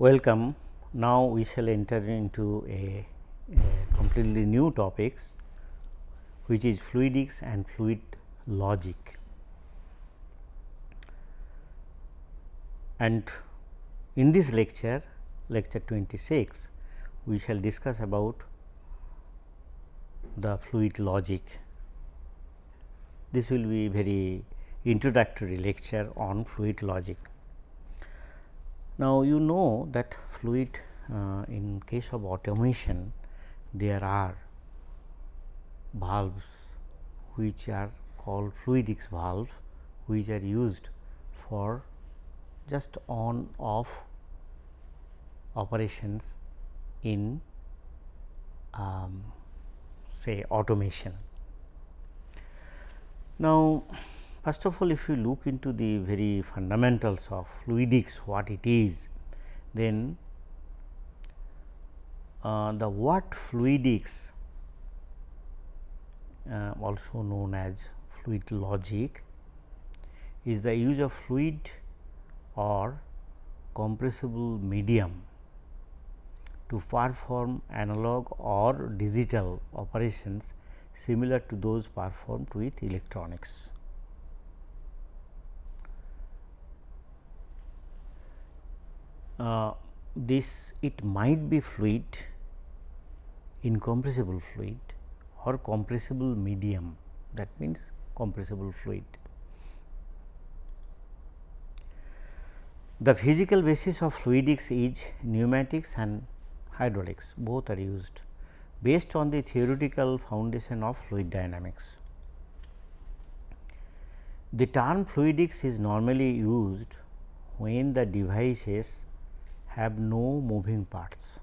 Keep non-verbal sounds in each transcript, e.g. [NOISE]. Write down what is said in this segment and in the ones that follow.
Welcome. Now, we shall enter into a, a completely new topics which is fluidics and fluid logic. And in this lecture, lecture 26, we shall discuss about the fluid logic. This will be very introductory lecture on fluid logic. Now, you know that fluid uh, in case of automation there are valves which are called fluidics valve which are used for just on off operations in um, say automation. Now, first of all if you look into the very fundamentals of fluidics what it is, then uh, the what fluidics uh, also known as fluid logic is the use of fluid or compressible medium to perform analog or digital operations similar to those performed with electronics. Uh, this it might be fluid incompressible fluid or compressible medium that means compressible fluid. The physical basis of fluidics is pneumatics and hydraulics both are used based on the theoretical foundation of fluid dynamics. The term fluidics is normally used when the devices have no moving parts.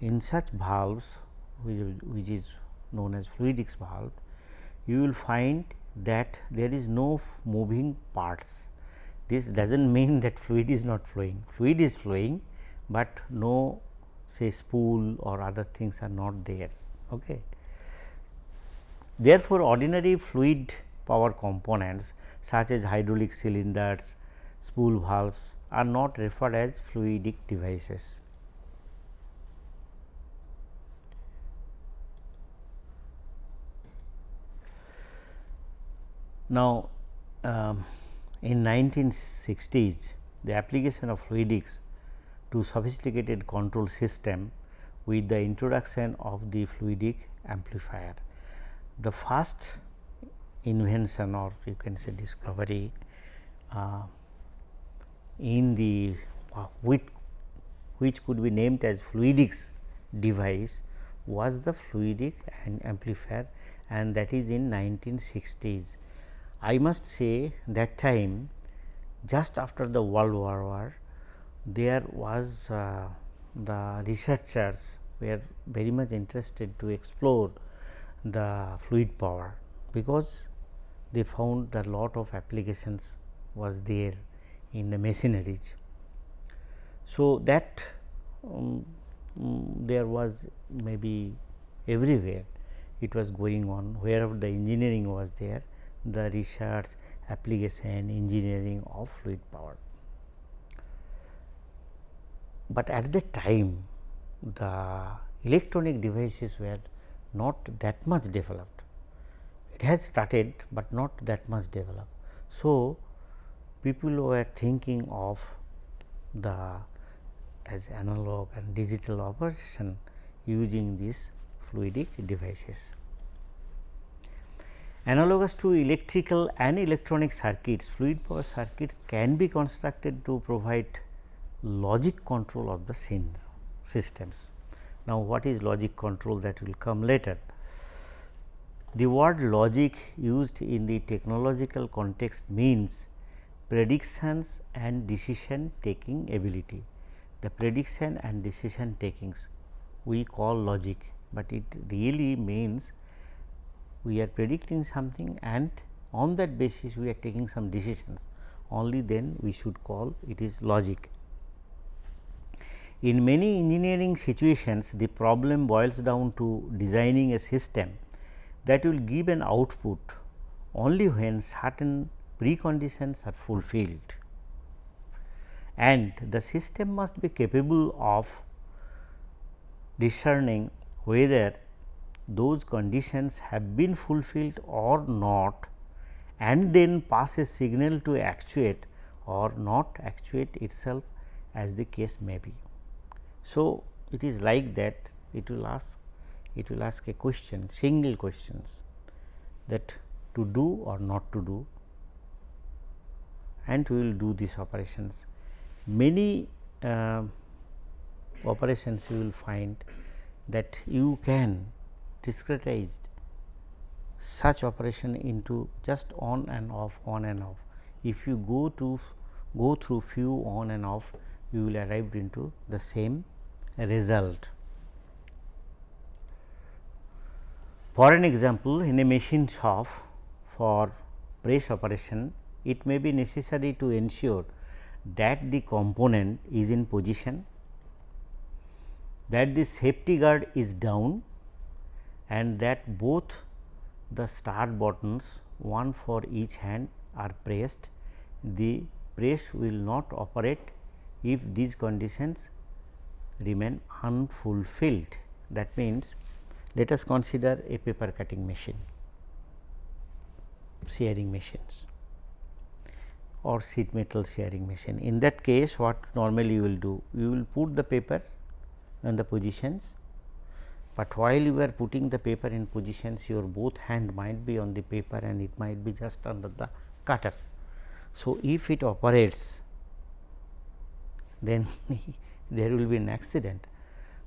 In such valves which, is known as fluidics valve, you will find that there is no moving parts. This does not [LAUGHS] mean that fluid is not flowing, fluid is flowing, but no say spool or other things are not there. Okay. Therefore, ordinary fluid power components such as hydraulic cylinders, spool valves are not referred as fluidic devices. Now, um, in 1960s the application of fluidics to sophisticated control system with the introduction of the fluidic amplifier. The first invention or you can say discovery uh, in the uh, which, which could be named as fluidics device was the fluidic and amplifier and that is in 1960s I must say that time just after the World War War there was uh, the researchers were very much interested to explore the fluid power because they found that lot of applications was there in the machineries. So, that um, um, there was maybe everywhere it was going on wherever the engineering was there the research application engineering of fluid power. But at that time the electronic devices were not that much developed. It has started, but not that much developed. So, people were thinking of the as analog and digital operation using these fluidic devices. Analogous to electrical and electronic circuits, fluid power circuits can be constructed to provide logic control of the scenes systems. Now, what is logic control that will come later? The word logic used in the technological context means predictions and decision taking ability. The prediction and decision takings we call logic, but it really means we are predicting something and on that basis we are taking some decisions only then we should call it is logic. In many engineering situations the problem boils down to designing a system that will give an output only when certain preconditions are fulfilled and the system must be capable of discerning whether those conditions have been fulfilled or not and then pass a signal to actuate or not actuate itself as the case may be. So, it is like that it will ask it will ask a question single questions that to do or not to do and we will do these operations. Many uh, operations you will find that you can discretize such operation into just on and off on and off. If you go to go through few on and off you will arrive into the same result. For an example, in a machine shop for press operation, it may be necessary to ensure that the component is in position, that the safety guard is down and that both the start buttons one for each hand are pressed. The press will not operate if these conditions remain unfulfilled. That means, let us consider a paper cutting machine, shearing machines or sheet metal shearing machine. In that case what normally you will do? You will put the paper in the positions, but while you are putting the paper in positions your both hand might be on the paper and it might be just under the cutter. So, if it operates then [LAUGHS] there will be an accident.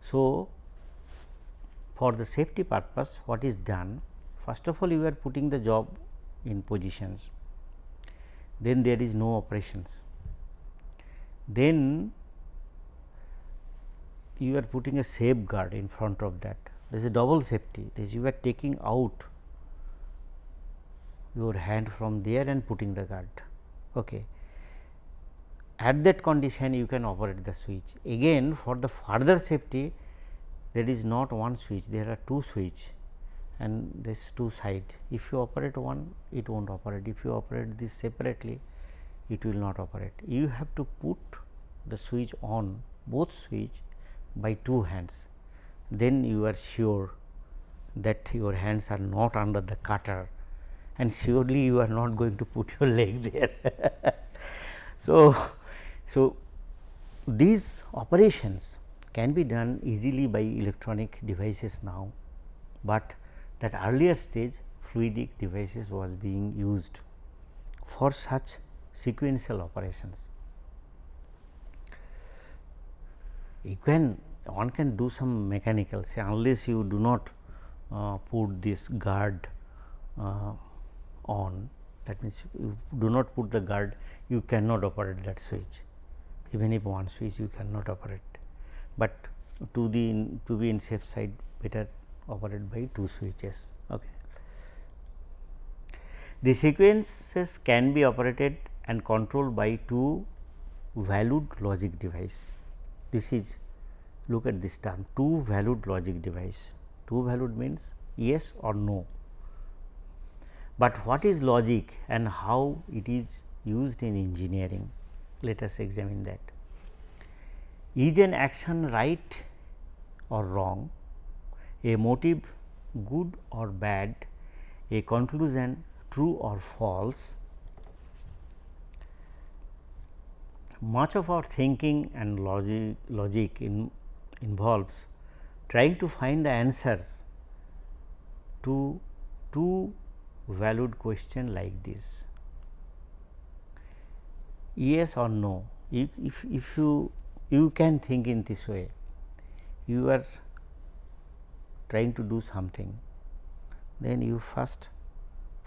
So, for the safety purpose what is done first of all you are putting the job in positions then there is no operations. Then you are putting a safeguard in front of that. There is a double safety. This you are taking out your hand from there and putting the guard. Okay. At that condition you can operate the switch. Again for the further safety there is not one switch, there are two switch and this two side. If you operate one it will not operate, if you operate this separately it will not operate. You have to put the switch on both switch by two hands, then you are sure that your hands are not under the cutter and surely you are not going to put your leg there. [LAUGHS] so, so, these operations can be done easily by electronic devices now, but that earlier stage fluidic devices was being used for such sequential operations. You can one can do some mechanical say unless you do not uh, put this guard uh, on that means you do not put the guard you cannot operate that switch even if one switch you cannot operate, but to the to be in safe side better operate by two switches. Okay. The sequences can be operated and controlled by two valued logic device. This is look at this term two valued logic device. Two valued means yes or no. But what is logic and how it is used in engineering? Let us examine that. Is an action right or wrong, a motive good or bad, a conclusion true or false. Much of our thinking and logic, logic in, involves trying to find the answers to two valued question like this yes or no. If, if, if you you can think in this way, you are trying to do something, then you first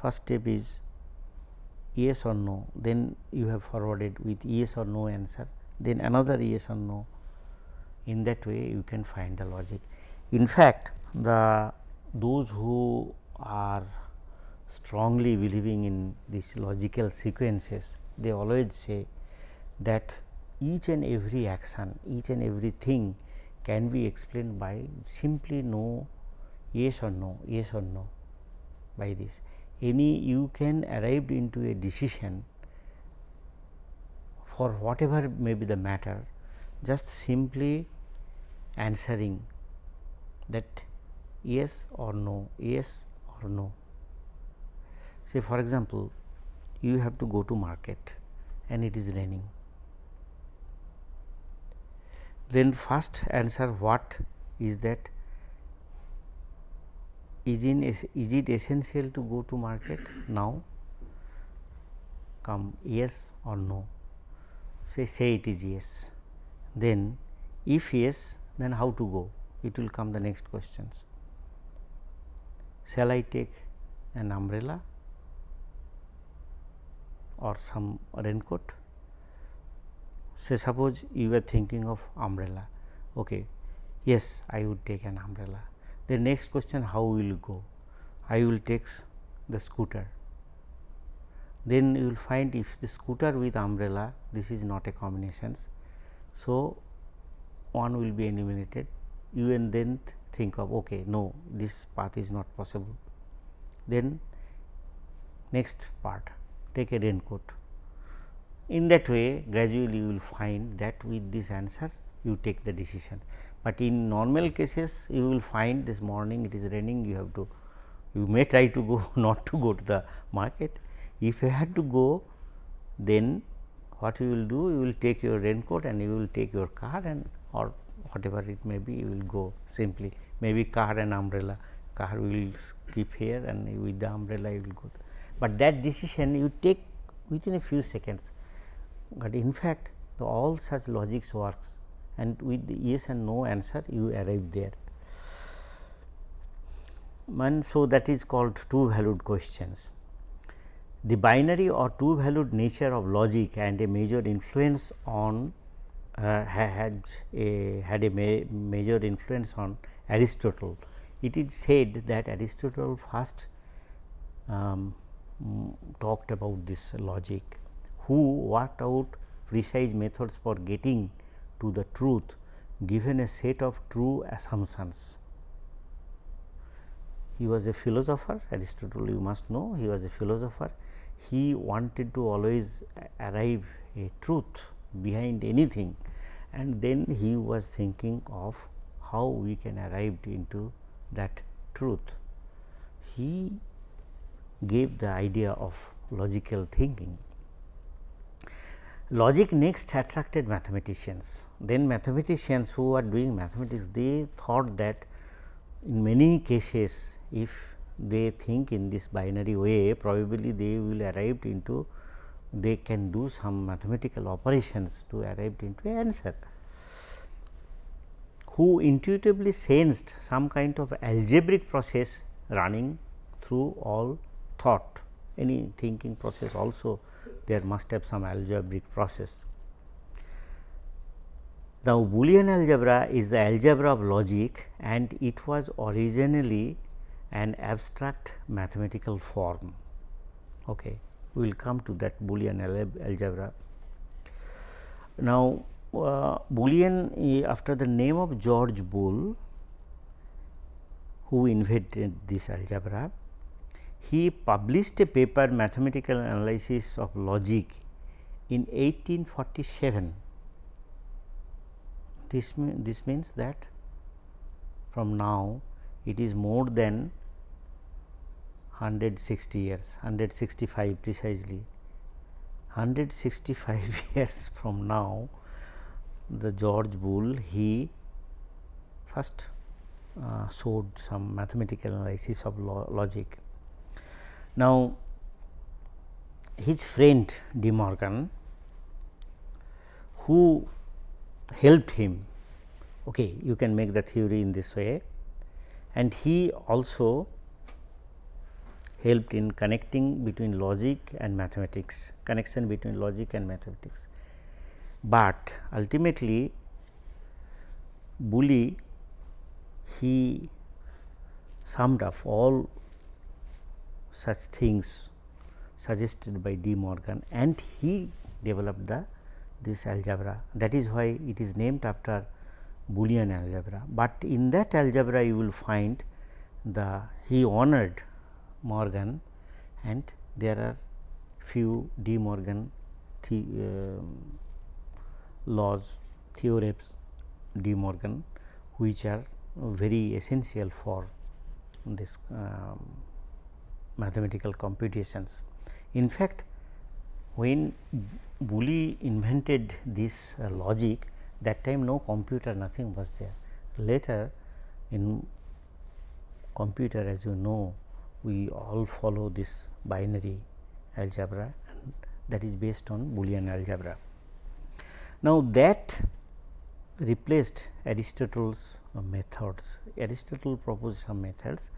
first step is yes or no, then you have forwarded with yes or no answer, then another yes or no. In that way, you can find the logic. In fact, the those who are strongly believing in these logical sequences they always say that each and every action, each and everything can be explained by simply no, yes or no, yes or no by this. Any you can arrive into a decision for whatever may be the matter just simply answering that yes or no, yes or no. Say for example, you have to go to market and it is raining. Then first answer what is that is in is it essential to go to market now? Come yes or no? Say say it is yes. Then if yes then how to go? It will come the next questions. Shall I take an umbrella or some raincoat? Say suppose you were thinking of umbrella. Okay yes I would take an umbrella the next question how will go? I will take the scooter. Then you will find if the scooter with umbrella this is not a combinations so one will be eliminated. You and then think of okay no this path is not possible. Then next part take a raincoat. In that way gradually you will find that with this answer you take the decision but in normal cases you will find this morning it is raining you have to you may try to go [LAUGHS] not to go to the market. If you had to go then what you will do you will take your raincoat and you will take your car and or whatever it may be you will go simply. Maybe car and umbrella car will keep here and with the umbrella you will go. But that decision you take within a few seconds. But in fact all such logics works and with yes and no answer you arrive there. And so, that is called two valued questions. The binary or two valued nature of logic and a major influence on uh, had a had a ma major influence on Aristotle. It is said that Aristotle first um, talked about this logic who worked out precise methods for getting to the truth given a set of true assumptions. He was a philosopher Aristotle you must know he was a philosopher. He wanted to always arrive a truth behind anything and then he was thinking of how we can arrive into that truth. He gave the idea of logical thinking Logic next attracted mathematicians. Then mathematicians who are doing mathematics, they thought that in many cases if they think in this binary way probably they will arrive into they can do some mathematical operations to arrive into answer. Who intuitively sensed some kind of algebraic process running through all thought, any thinking process also there must have some algebraic process. Now, Boolean algebra is the algebra of logic and it was originally an abstract mathematical form. Okay. We will come to that Boolean algebra. Now, uh, Boolean after the name of George Boole who invented this algebra he published a paper mathematical analysis of logic in 1847. This, this means that from now it is more than 160 years, 165 precisely. 165 [LAUGHS] years from now the George Boole he first uh, showed some mathematical analysis of lo logic now, his friend De Morgan who helped him, okay, you can make the theory in this way and he also helped in connecting between logic and mathematics, connection between logic and mathematics. But ultimately Boole he summed up all such things suggested by De Morgan and he developed the this algebra. That is why it is named after Boolean algebra, but in that algebra you will find the he honored Morgan and there are few De Morgan the, uh, laws, theorems De Morgan which are very essential for this um, mathematical computations. In fact, when Boole invented this uh, logic that time no computer nothing was there. Later in computer as you know we all follow this binary algebra that is based on Boolean algebra. Now, that replaced Aristotle's uh, methods. Aristotle proposed some methods,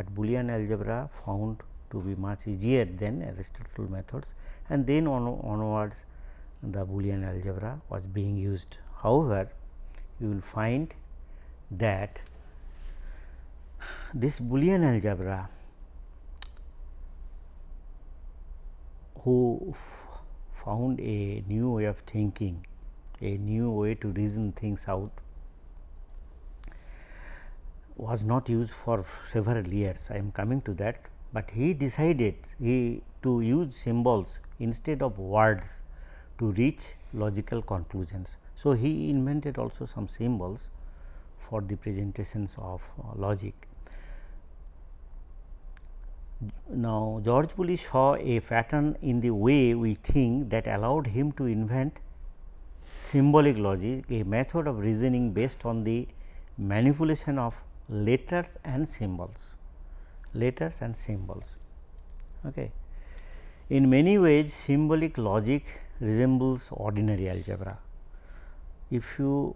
but Boolean algebra found to be much easier than Aristotle methods and then on, onwards the Boolean algebra was being used. However, you will find that this Boolean algebra who found a new way of thinking, a new way to reason things out was not used for several years. I am coming to that, but he decided he to use symbols instead of words to reach logical conclusions. So, he invented also some symbols for the presentations of uh, logic. Now, George Boole saw a pattern in the way we think that allowed him to invent symbolic logic, a method of reasoning based on the manipulation of letters and symbols, letters and symbols. Okay. In many ways, symbolic logic resembles ordinary algebra. If you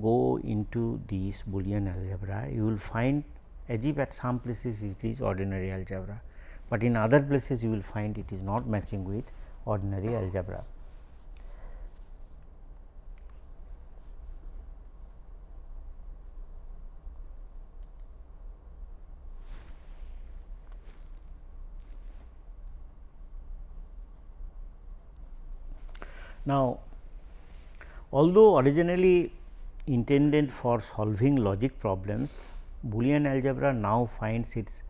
go into this Boolean algebra, you will find as if at some places it is ordinary algebra, but in other places you will find it is not matching with ordinary algebra. Now, although originally intended for solving logic problems, Boolean algebra now finds its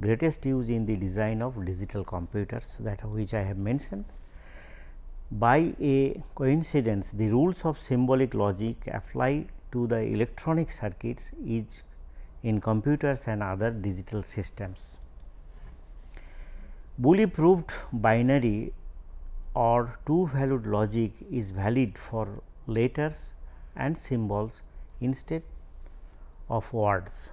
greatest use in the design of digital computers that which I have mentioned. By a coincidence, the rules of symbolic logic apply to the electronic circuits is in computers and other digital systems. Boole proved binary or two valued logic is valid for letters and symbols instead of words.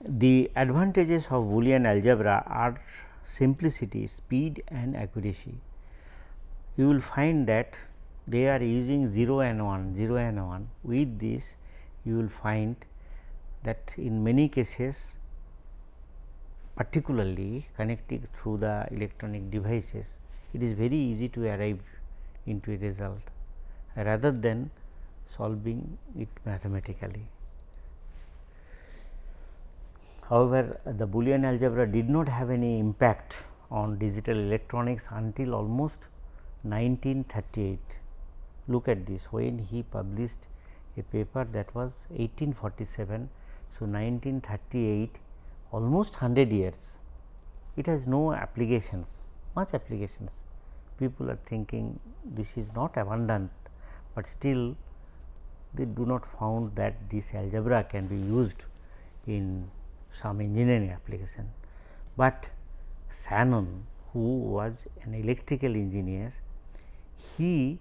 The advantages of Boolean algebra are simplicity, speed and accuracy. You will find that they are using 0 and 1, 0 and 1. With this, you will find that in many cases particularly connecting through the electronic devices, it is very easy to arrive into a result rather than solving it mathematically. However, the Boolean algebra did not have any impact on digital electronics until almost 1938. Look at this when he published a paper that was 1847. So, 1938 almost 100 years it has no applications much applications people are thinking this is not abundant, but still they do not found that this algebra can be used in some engineering application. But Shannon who was an electrical engineer, he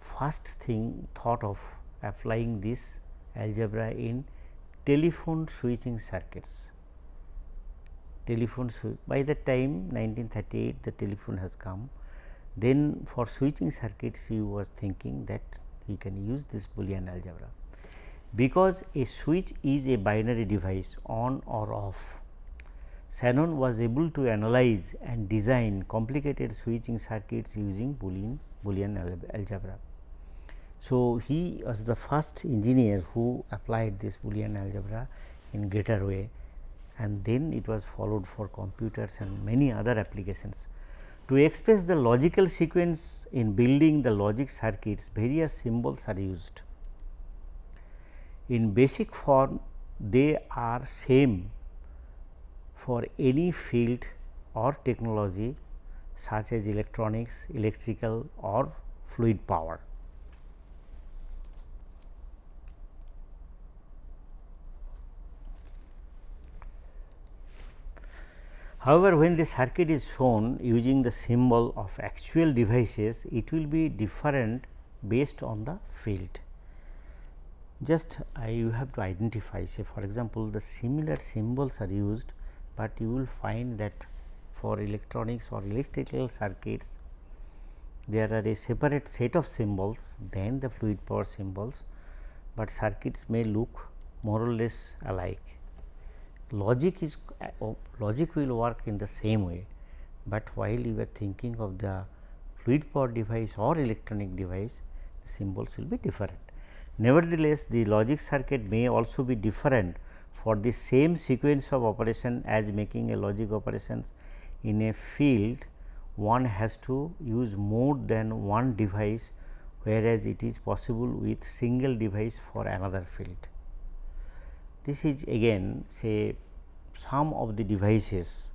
first thing thought of applying this algebra in telephone switching circuits. Telephone by the time 1938 the telephone has come, then for switching circuits he was thinking that he can use this Boolean algebra. Because a switch is a binary device on or off, Shannon was able to analyze and design complicated switching circuits using Boolean, Boolean algebra. So, he was the first engineer who applied this Boolean algebra in greater way and then it was followed for computers and many other applications. To express the logical sequence in building the logic circuits, various symbols are used. In basic form, they are same for any field or technology such as electronics, electrical or fluid power. However, when the circuit is shown using the symbol of actual devices, it will be different based on the field. Just I you have to identify say for example, the similar symbols are used, but you will find that for electronics or electrical circuits there are a separate set of symbols than the fluid power symbols, but circuits may look more or less alike. Logic is uh, logic will work in the same way, but while you are thinking of the fluid power device or electronic device, the symbols will be different. Nevertheless, the logic circuit may also be different for the same sequence of operation as making a logic operations in a field one has to use more than one device whereas it is possible with single device for another field. This is again say some of the devices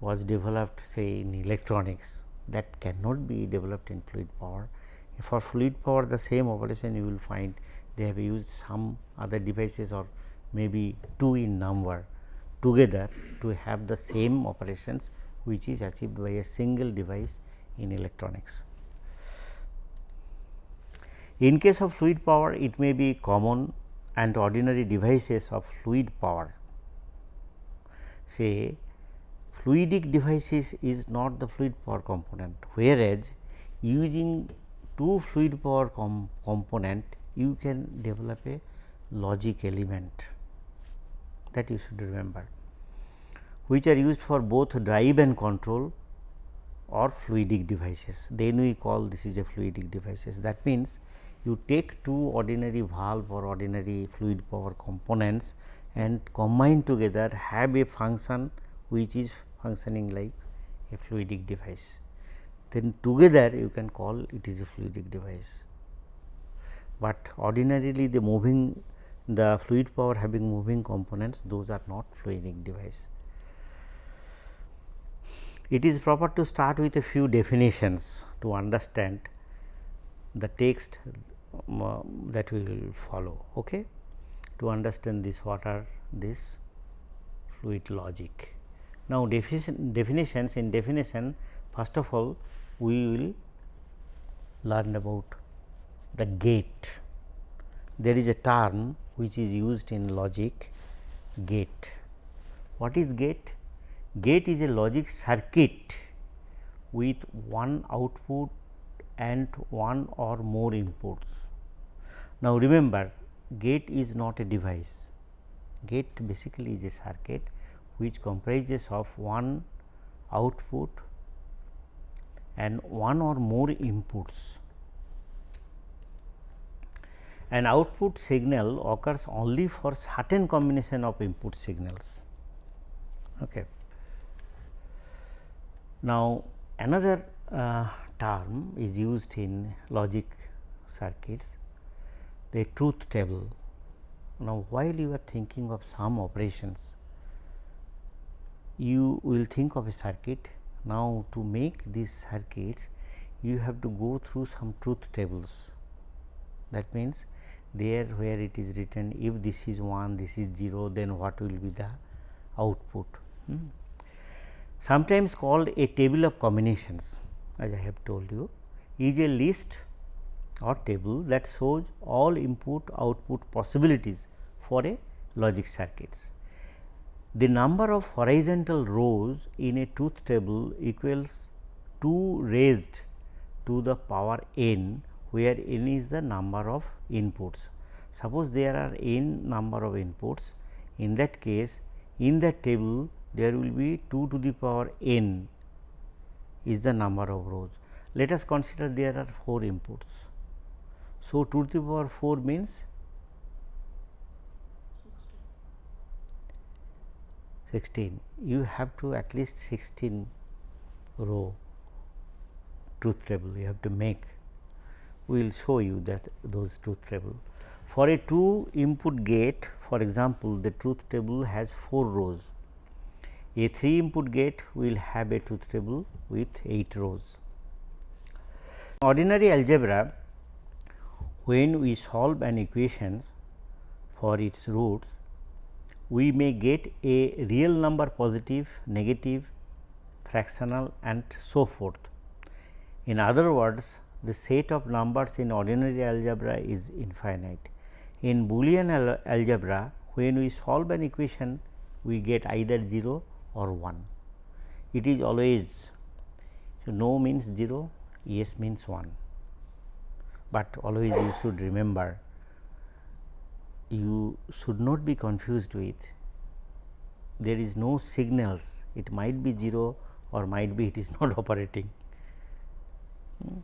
was developed say in electronics that cannot be developed in fluid power for fluid power the same operation you will find they have used some other devices or maybe 2 in number together to have the same operations which is achieved by a single device in electronics. In case of fluid power it may be common and ordinary devices of fluid power. Say fluidic devices is not the fluid power component whereas using two fluid power com component you can develop a logic element that you should remember which are used for both drive and control or fluidic devices. Then we call this is a fluidic devices. That means you take two ordinary valve or ordinary fluid power components and combine together have a function which is functioning like a fluidic device then together you can call it is a fluidic device. But ordinarily the moving the fluid power having moving components those are not fluidic device. It is proper to start with a few definitions to understand the text um, that we will follow. Okay? To understand this what are this fluid logic. Now, definition, definitions in definition first of all we will learn about the gate. There is a term which is used in logic gate. What is gate? Gate is a logic circuit with one output and one or more inputs. Now, remember gate is not a device. Gate basically is a circuit which comprises of one output and one or more inputs. An output signal occurs only for certain combination of input signals. Okay. Now, another uh, term is used in logic circuits the truth table. Now, while you are thinking of some operations, you will think of a circuit now, to make these circuits you have to go through some truth tables that means there where it is written if this is 1 this is 0 then what will be the output. Hmm. Sometimes called a table of combinations as I have told you is a list or table that shows all input output possibilities for a logic circuits the number of horizontal rows in a truth table equals 2 raised to the power n where n is the number of inputs. Suppose there are n number of inputs in that case in that table there will be 2 to the power n is the number of rows. Let us consider there are 4 inputs. So, 2 to the power 4 means 16 you have to at least 16 row truth table you have to make we will show you that those truth table. For a 2 input gate for example, the truth table has 4 rows. A 3 input gate will have a truth table with 8 rows. Ordinary algebra when we solve an equation for its roots we may get a real number positive, negative, fractional and so forth. In other words, the set of numbers in ordinary algebra is infinite. In Boolean al algebra, when we solve an equation, we get either 0 or 1. It is always so no means 0, yes means 1, but always you should remember you should not be confused with there is no signals it might be 0 or might be [LAUGHS] it is not operating. Hmm.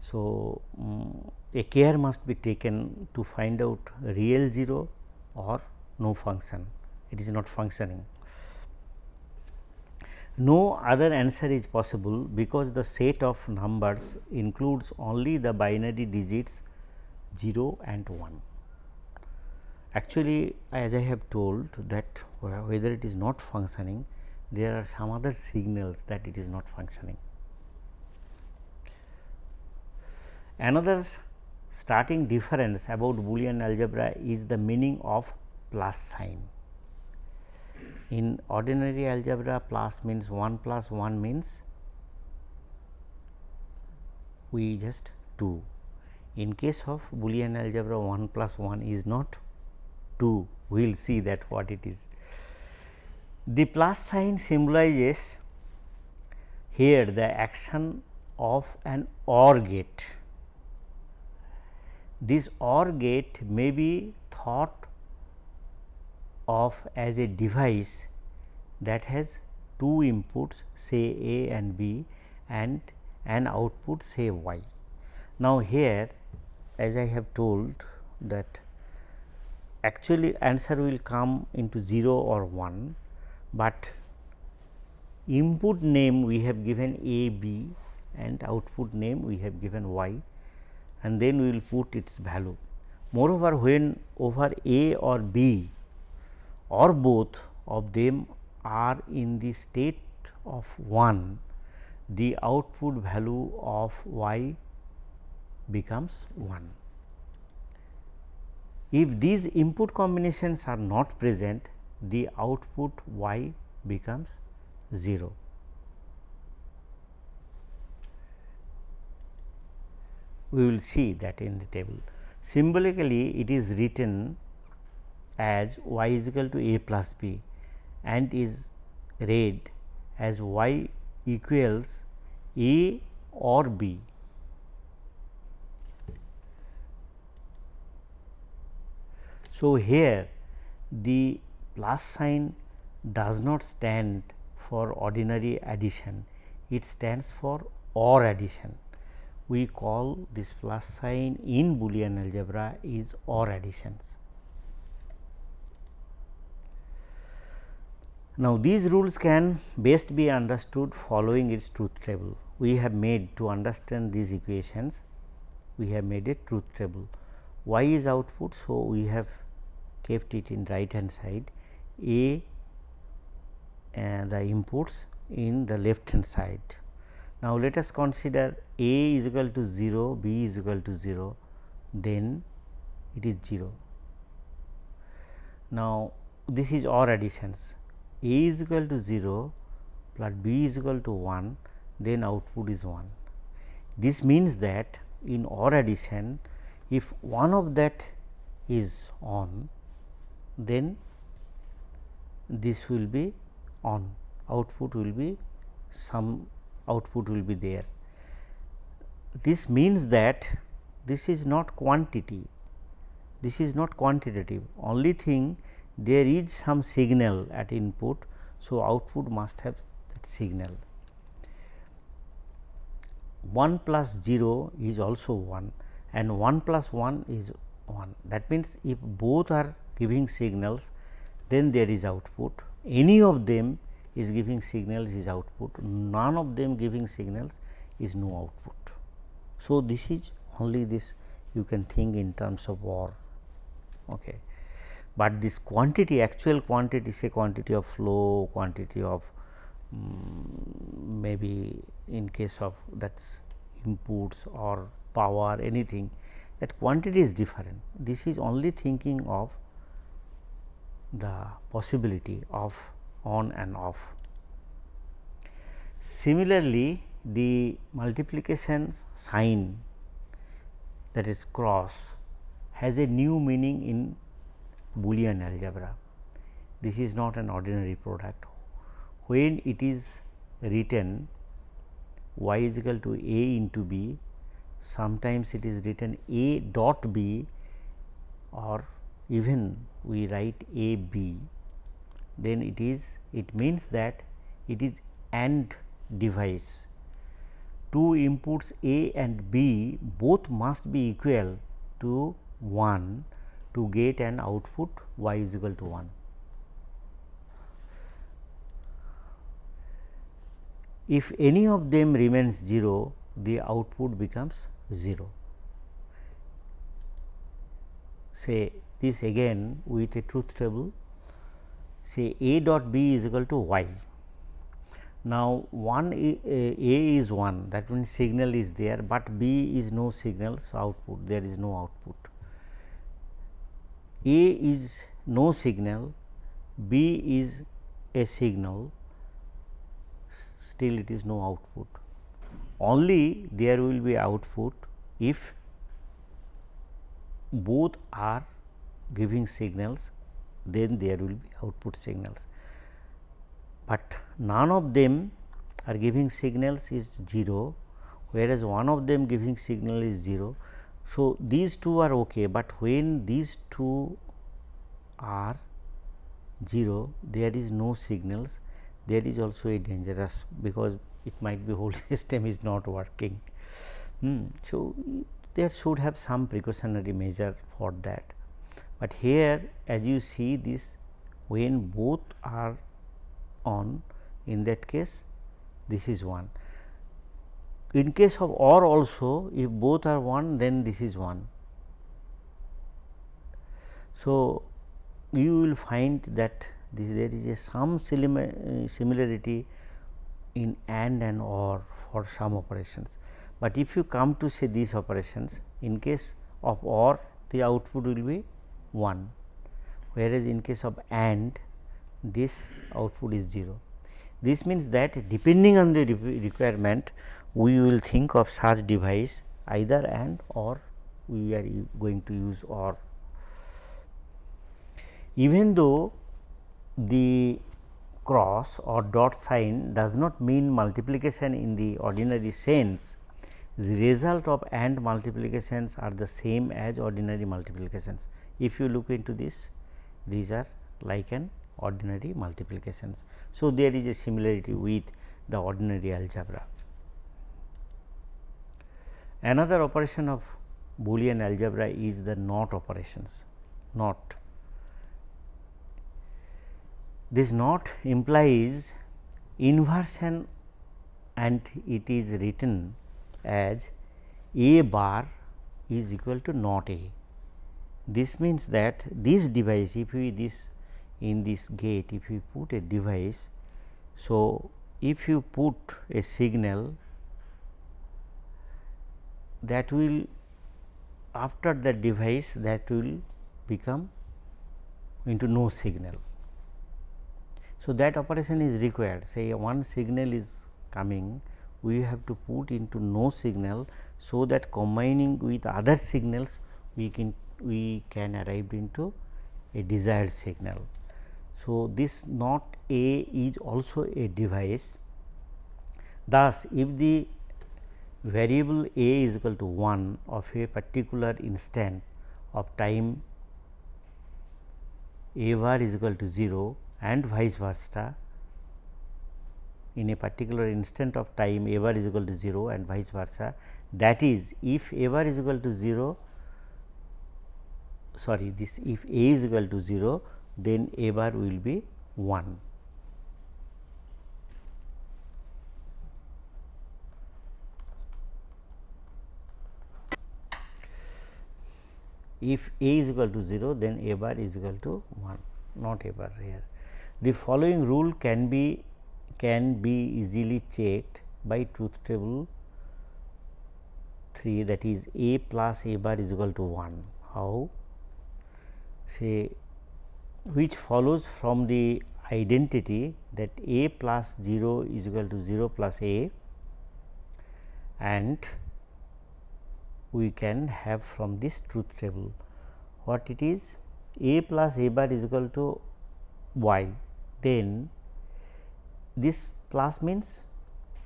So, um, a care must be taken to find out real 0 or no function it is not functioning. No other answer is possible because the set of numbers includes only the binary digits 0 and 1. Actually, as I have told that whether it is not functioning, there are some other signals that it is not functioning. Another starting difference about Boolean algebra is the meaning of plus sign. In ordinary algebra plus means 1 plus 1 means we just 2. In case of Boolean algebra 1 plus 1 is not 2 we will see that what it is. The plus sign symbolizes here the action of an OR gate. This OR gate may be thought of as a device that has two inputs say A and B and an output say Y. Now, here as I have told that actually answer will come into 0 or 1, but input name we have given A B and output name we have given y and then we will put its value. Moreover, when over A or B or both of them are in the state of 1, the output value of y becomes 1. If these input combinations are not present, the output y becomes 0. We will see that in the table. Symbolically, it is written as y is equal to a plus b and is read as y equals a or b So, here the plus sign does not stand for ordinary addition, it stands for OR addition. We call this plus sign in Boolean algebra is OR additions. Now, these rules can best be understood following its truth table. We have made to understand these equations, we have made a truth table. Y is output, so we have kept it in right hand side A and the inputs in the left hand side. Now, let us consider A is equal to 0, B is equal to 0, then it is 0. Now, this is OR additions A is equal to 0 plus B is equal to 1, then output is 1. This means that in OR addition, if one of that is on, then this will be on output will be some output will be there. This means that this is not quantity, this is not quantitative only thing there is some signal at input. So, output must have that signal 1 plus 0 is also 1 and 1 plus 1 is 1 that means, if both are giving signals then there is output any of them is giving signals is output none of them giving signals is no output. So, this is only this you can think in terms of OR. Okay. But this quantity actual quantity say quantity of flow quantity of um, maybe in case of that's inputs or power anything that quantity is different. This is only thinking of the possibility of on and off. Similarly, the multiplication sign that is cross has a new meaning in Boolean algebra. This is not an ordinary product. When it is written y is equal to a into b, sometimes it is written a dot b or even we write a b, then it is it means that it is AND device. Two inputs A and B both must be equal to 1 to get an output y is equal to 1. If any of them remains 0, the output becomes 0. Say this again with a truth table, say A dot B is equal to y now, one A, A is 1 that means signal is there, but B is no signal. So, output there is no output. A is no signal, B is a signal still it is no output. Only there will be output if both are giving signals then there will be output signals but none of them are giving signals is 0 whereas one of them giving signal is 0. So, these two are okay, but when these two are 0 there is no signals there is also a dangerous because it might be whole [LAUGHS] system is not working. Hmm. So, there should have some precautionary measure for that, but here as you see this when both are on in that case this is 1. In case of OR also if both are 1 then this is 1. So, you will find that this there is a some eh, similarity in AND and OR for some operations, but if you come to say these operations in case of OR the output will be 1 whereas in case of AND this output is 0. This means that depending on the requirement we will think of such device either and or we are going to use or. Even though the cross or dot sign does not mean multiplication in the ordinary sense, the result of AND multiplications are the same as ordinary multiplications. If you look into this, these are like an ordinary multiplications. So, there is a similarity with the ordinary algebra. Another operation of Boolean algebra is the NOT operations, NOT. This NOT implies inversion and it is written as a bar is equal to not a. This means that this device if we this in this gate if you put a device. So, if you put a signal that will after the device that will become into no signal. So, that operation is required say one signal is coming we have to put into no signal. So, that combining with other signals we can we can arrive into a desired signal. So, this not A is also a device. Thus, if the variable A is equal to 1 of a particular instant of time A bar is equal to 0 and vice versa in a particular instant of time A bar is equal to 0 and vice versa. That is, if A bar is equal to 0, sorry this if A is equal to 0, then A bar will be 1. If a is equal to 0 then a bar is equal to 1 not a bar here. The following rule can be can be easily checked by truth table 3 that is a plus a bar is equal to 1. How? Say which follows from the identity that a plus 0 is equal to 0 plus a and we can have from this truth table. What it is? A plus a bar is equal to y. Then this plus means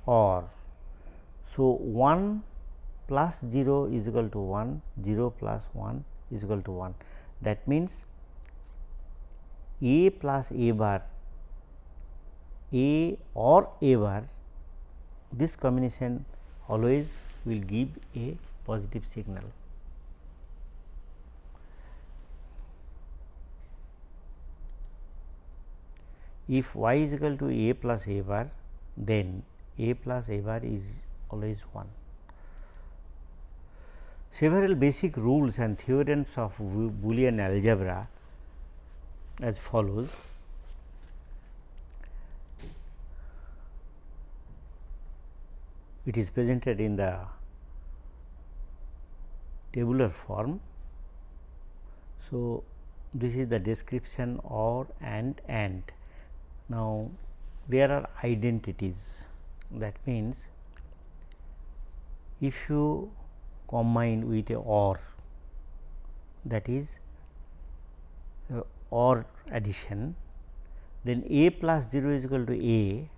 or. So, 1 plus 0 is equal to 1 0 plus 1 is equal to 1 that means a plus a bar a or a bar this combination always will give a positive signal. If y is equal to a plus a bar then a plus a bar is always 1. Several basic rules and theorems of Boolean algebra as follows. It is presented in the tabular form. So, this is the description or and and. Now, there are identities that means if you combine with a or that is uh, or addition then a plus 0 is equal to a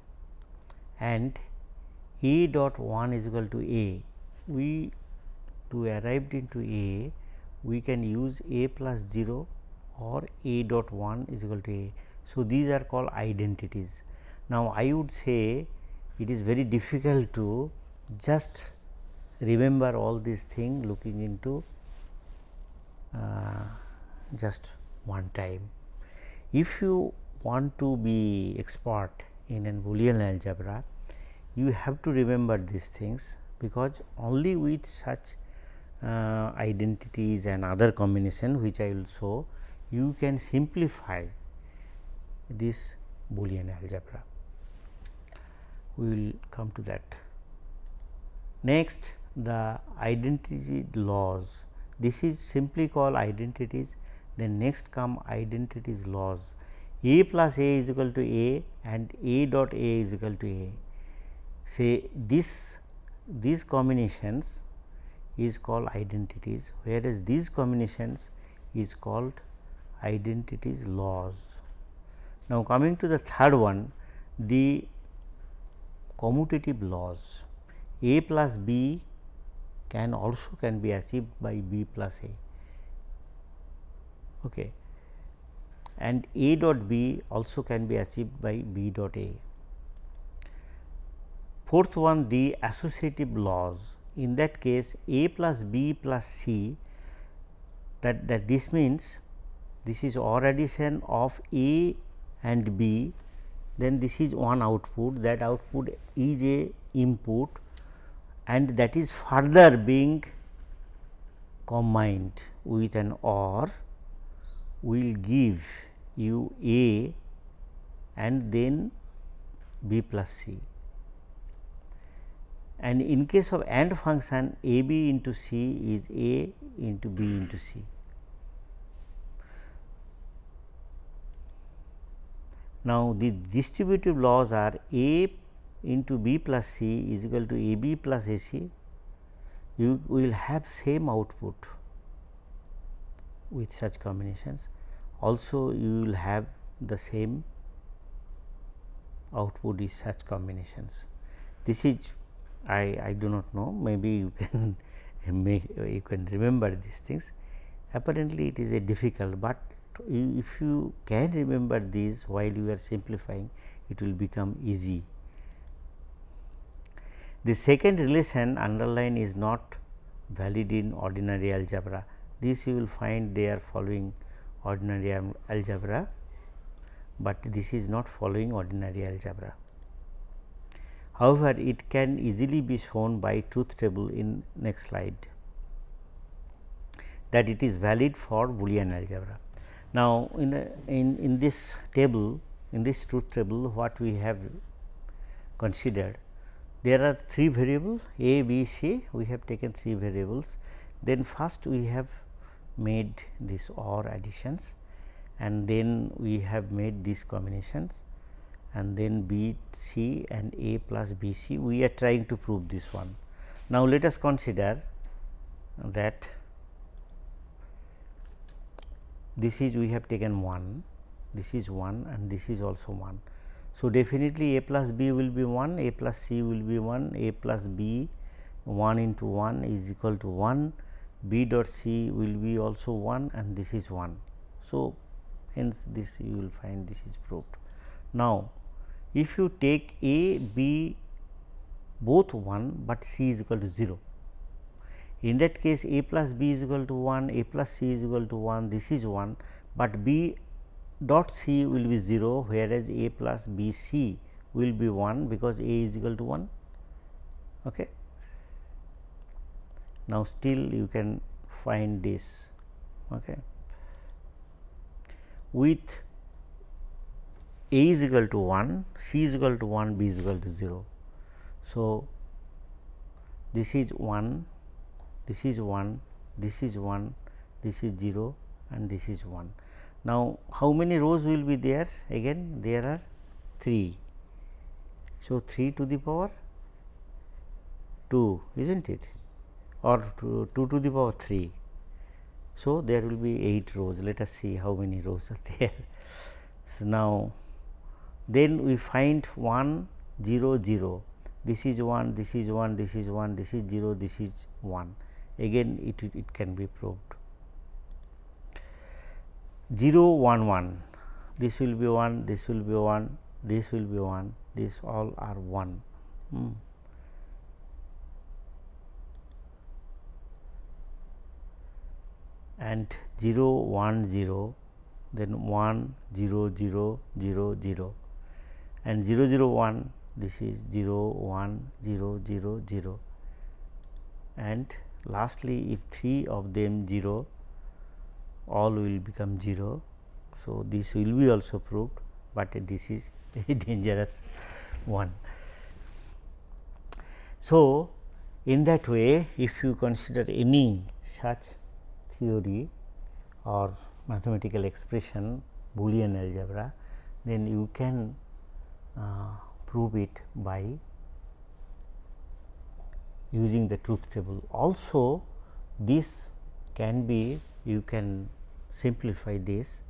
and a dot 1 is equal to a we to arrive into a we can use a plus 0 or a dot 1 is equal to a. So, these are called identities. Now, I would say it is very difficult to just remember all these things looking into uh, just one time. If you want to be expert in an Boolean algebra, you have to remember these things because only with such uh, identities and other combination which I will show, you can simplify this Boolean algebra. We will come to that. Next the identity laws. This is simply called identities. Then next come identities laws. A plus a is equal to a and a dot a is equal to a. Say this these combinations is called identities whereas these combinations is called identities laws. Now, coming to the third one the commutative laws a plus b can also can be achieved by b plus a okay and a dot b also can be achieved by b dot a. Fourth one the associative laws in that case a plus b plus c that that this means this is OR addition of a and b then this is one output that output is a input and that is further being combined with an OR will give you A and then B plus C. And in case of AND function A B into C is A into B into C. Now, the distributive laws are A into B plus C is equal to A B plus A C, you will have same output with such combinations. Also, you will have the same output with such combinations. This is I, I do not know maybe you can [LAUGHS] make you can remember these things apparently it is a difficult, but if you can remember these while you are simplifying it will become easy. The second relation underline is not valid in ordinary algebra. This you will find they are following ordinary algebra, but this is not following ordinary algebra. However, it can easily be shown by truth table in next slide that it is valid for Boolean algebra. Now, in, in, in this table in this truth table what we have considered there are three variables a, b, c. We have taken three variables. Then first we have made this OR additions and then we have made these combinations and then B C and A plus B C we are trying to prove this one. Now, let us consider that this is we have taken 1, this is 1 and this is also 1. So, definitely A plus B will be 1, A plus C will be 1, A plus B 1 into 1 is equal to 1, B dot C will be also 1 and this is 1. So, hence this you will find this is proved. Now, if you take A, B both 1, but C is equal to 0. In that case A plus B is equal to 1, A plus C is equal to 1, this is 1, but B dot C will be 0, whereas A plus B C will be 1 because A is equal to 1. Okay. Now, still you can find this okay. with A is equal to 1, C is equal to 1, B is equal to 0. So, this is 1, this is 1, this is 1, this is 0 and this is 1. Now, how many rows will be there? Again there are 3. So, 3 to the power 2 is not it or 2, 2 to the power 3. So, there will be 8 rows let us see how many rows are [LAUGHS] there. So, now then we find 1 0 0 this is 1 this is 1 this is 1 this is 0 this is 1 again it, it can be proved. 0 1 1 this will be 1 this will be 1 this will be 1 this all are 1 hmm. and 0 1 0 then 1 0 0 0 0 and 0 0 1 this is 0 1 0 0 0 and lastly if 3 of them 0 all will become 0. So, this will be also proved, but this is [LAUGHS] very dangerous one. So, in that way if you consider any such theory or mathematical expression Boolean algebra, then you can Uh, prove it by using the truth table. Also this can be you can simplify this,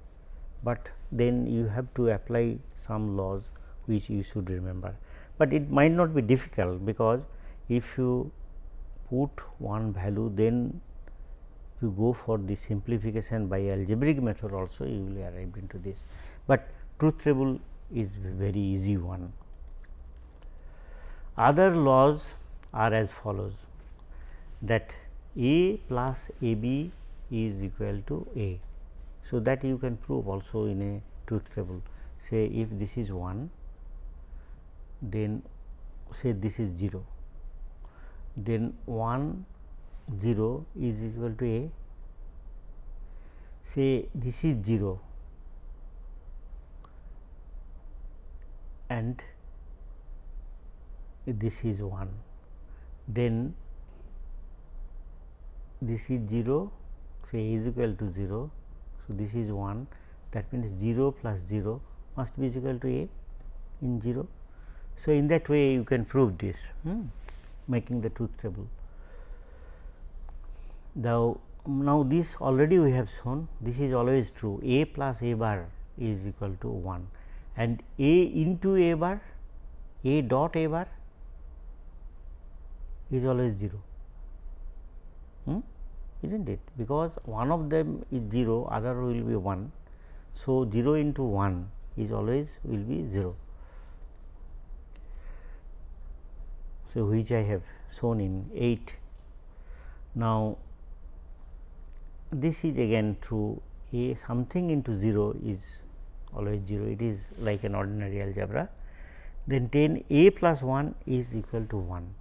but then you have to apply some laws which you should remember. But it might not be difficult because if you put one value then you go for the simplification by algebraic method also you will arrive into this, but truth table is very easy one. Other laws are as follows that A plus A B is equal to A. So, that you can prove also in a truth table say if this is 1 then say this is 0 then 1 0 is equal to A say this is 0 and this is 1 then this is 0 say a is equal to 0. So, this is 1 that means 0 plus 0 must be equal to a in 0. So, in that way you can prove this hmm, making the truth table. Now, now this already we have shown this is always true a plus a bar is equal to 1 and a into a bar a dot a bar is always 0 hmm? is not it because one of them is 0 other will be 1. So, 0 into 1 is always will be 0. So, which I have shown in 8. Now, this is again true a something into 0 is always 0 it is like an ordinary algebra then 10 a plus 1 is equal to 1.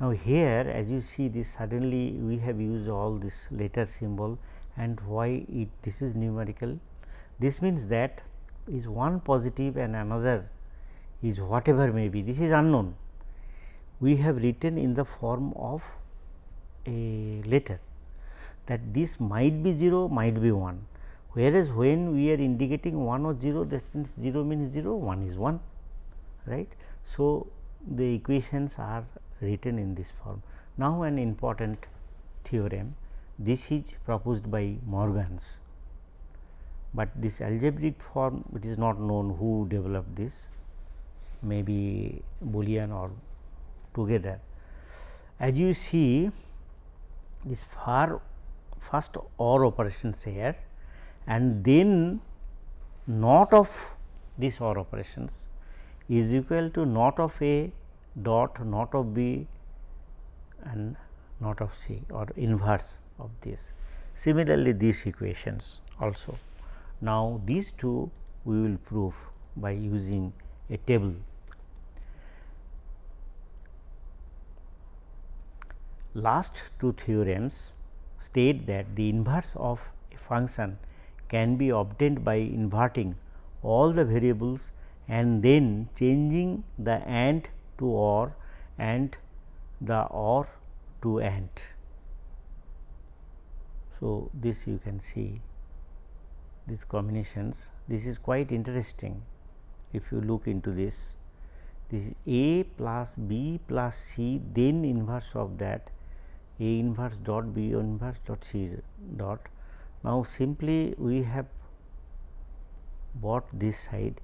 Now, here as you see this suddenly we have used all this letter symbol and why it this is numerical. This means that is one positive and another is whatever may be this is unknown. We have written in the form of a letter that this might be 0 might be 1 whereas, when we are indicating 1 or 0 that means 0 means 0 1 is 1 right. So, the equations are written in this form. Now, an important theorem this is proposed by Morgans, but this algebraic form it is not known who developed this maybe Boolean or together. As you see this far first OR operations here and then not of this OR operations is equal to not of A dot not of B and not of C or inverse of this. Similarly, these equations also. Now, these two we will prove by using a table. Last two theorems state that the inverse of a function can be obtained by inverting all the variables and then changing the AND to OR and the OR to AND. So, this you can see these combinations this is quite interesting if you look into this this is A plus B plus C then inverse of that A inverse dot B inverse dot C dot. Now, simply we have bought this side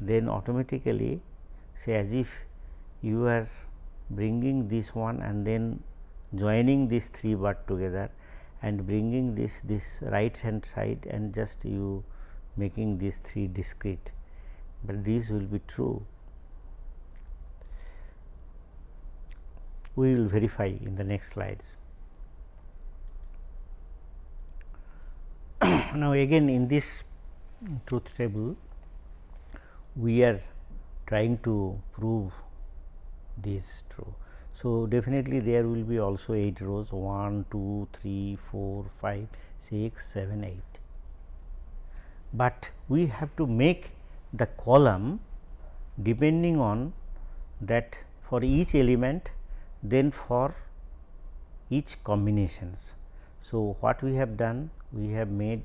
then automatically say as if you are bringing this one and then joining these three but together and bringing this this right hand side and just you making these three discrete, but these will be true. We will verify in the next slides. Now, again in this truth table, we are trying to prove this true. So, definitely there will be also 8 rows 1, 2, 3, 4, 5, 6, 7, 8. But we have to make the column depending on that for each element then for each combinations. So, what we have done? We have made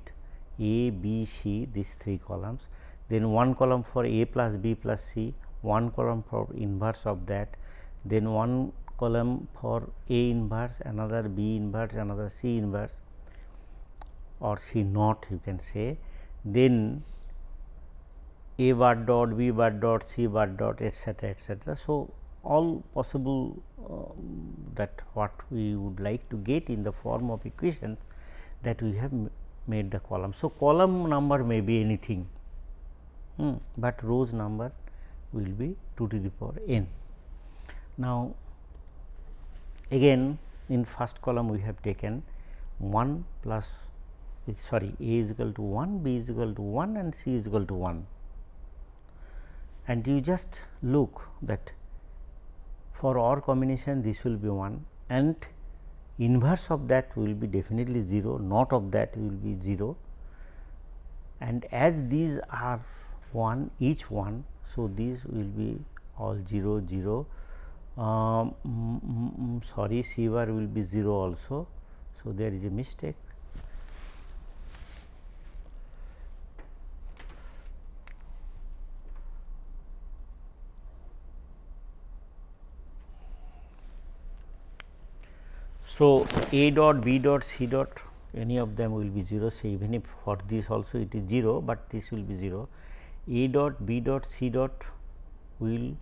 A, B, C these three columns then one column for A plus B plus C, one column for inverse of that, then one column for A inverse, another B inverse, another C inverse or C naught you can say. Then A bar dot, B bar dot, C bar dot etcetera etcetera. So, all possible uh, that what we would like to get in the form of equations that we have made the column. So, column number may be anything hmm, but rows number will be 2 to the power n. Now, again in first column we have taken 1 plus sorry a is equal to 1, b is equal to 1 and c is equal to 1 and you just look that for OR combination this will be 1 and inverse of that will be definitely 0 not of that will be 0 and as these are 1 each one. So, these will be all 0 0 um, sorry C bar will be 0 also. So, there is a mistake. So, A dot B dot C dot any of them will be 0. So, even if for this also it is 0, but this will be 0 a dot B dot C dot will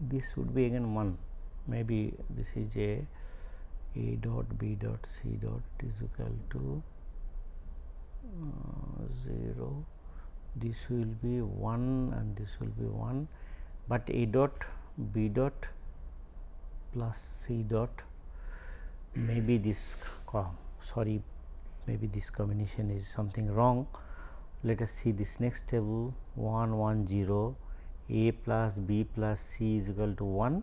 this would be again 1 maybe this is a a dot b dot c dot is equal to uh, 0 this will be 1 and this will be 1 but a dot b dot plus c dot maybe this sorry maybe this combination is something wrong. Let us see this next table 1 1 0 a plus b plus c is equal to 1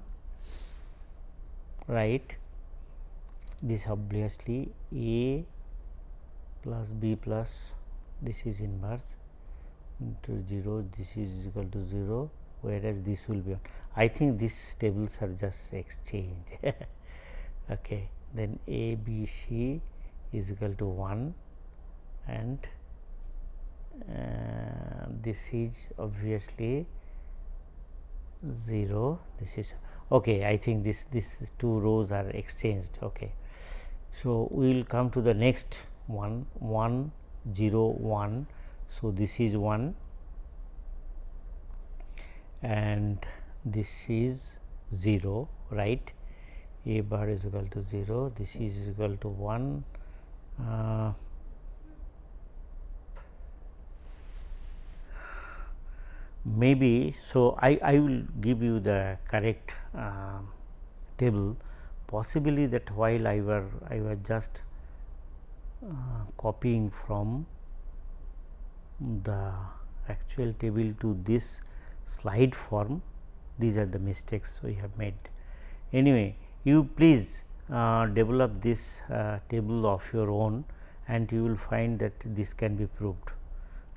right this obviously a plus b plus this is inverse into 0 this is equal to 0 whereas this will be on. I think these tables are just exchange [LAUGHS] okay then a b c is equal to 1 and uh, this is obviously 0 this is okay i think this this two rows are exchanged okay so we will come to the next one 1 0 1 so this is 1 and this is 0 right? A bar is equal to 0 this is equal to 1 uh, maybe so I, I will give you the correct uh, table. Possibly that while I were I was just uh, copying from the actual table to this slide form. These are the mistakes we have made. Anyway, you please uh, develop this uh, table of your own and you will find that this can be proved.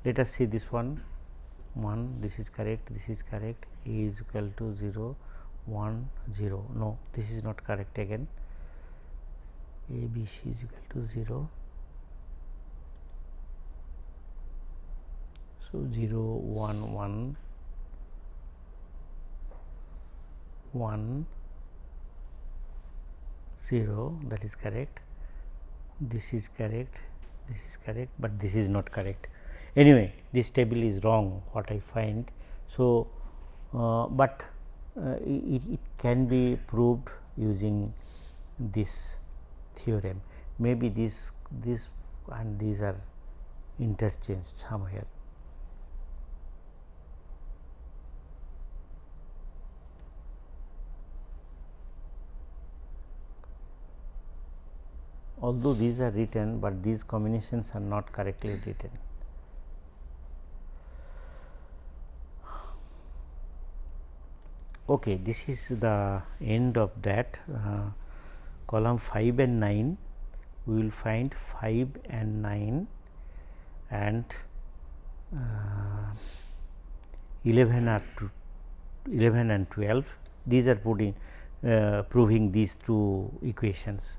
Let us see this one. 1 this is correct this is correct. A is equal to 0 1 0 no this is not correct again. A b c is equal to 0 so 0 1 1 1 0 that is correct this is correct this is correct but this is not correct anyway this table is wrong what I find. So, uh, but uh, it, it, can be proved using this theorem maybe this this and these are interchanged somewhere. Although these are written, but these combinations are not correctly written. okay this is the end of that. Uh, column 5 and 9 we will find 5 and 9 and uh, 11 are 11 and 12 these are putting uh, proving these two equations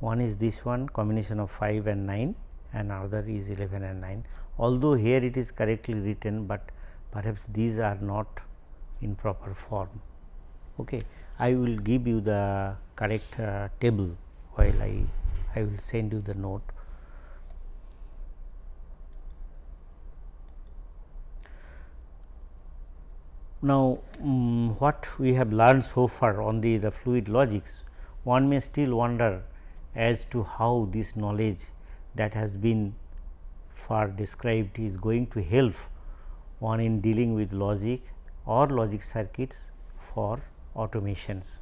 one is this one combination of 5 and 9 and other is 11 and 9 although here it is correctly written but perhaps these are not in proper form. Okay. I will give you the correct uh, table while I, I will send you the note. Now, um, what we have learned so far on the, the fluid logics, one may still wonder as to how this knowledge that has been far described is going to help one in dealing with logic or logic circuits for automations.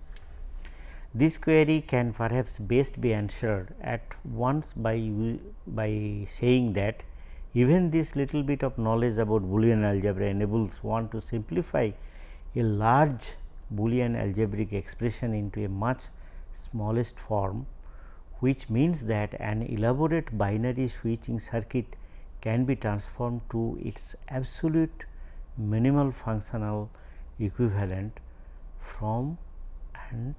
This query can perhaps best be answered at once by, by saying that even this little bit of knowledge about Boolean algebra enables one to simplify a large Boolean algebraic expression into a much smallest form, which means that an elaborate binary switching circuit can be transformed to its absolute minimal functional equivalent from and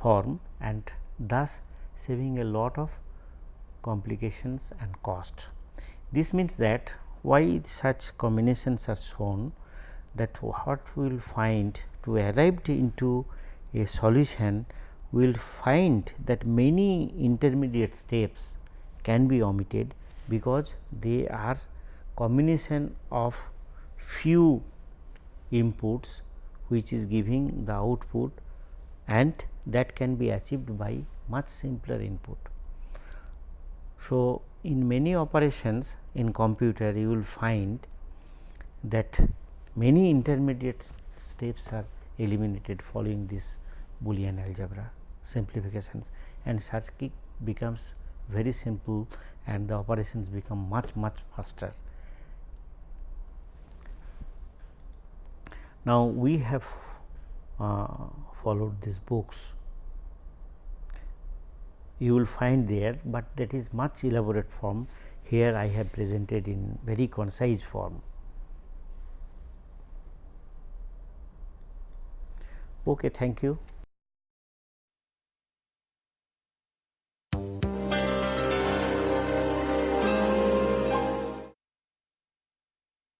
form and thus saving a lot of complications and cost. This means that why such combinations are shown that what we will find to arrive into a solution we will find that many intermediate steps can be omitted because they are combination of few inputs which is giving the output and that can be achieved by much simpler input. So, in many operations in computer you will find that many intermediate steps are eliminated following this Boolean algebra simplifications and circuit becomes very simple and the operations become much much faster. Now, we have uh, followed these books you will find there, but that is much elaborate form here I have presented in very concise form. Okay, thank you.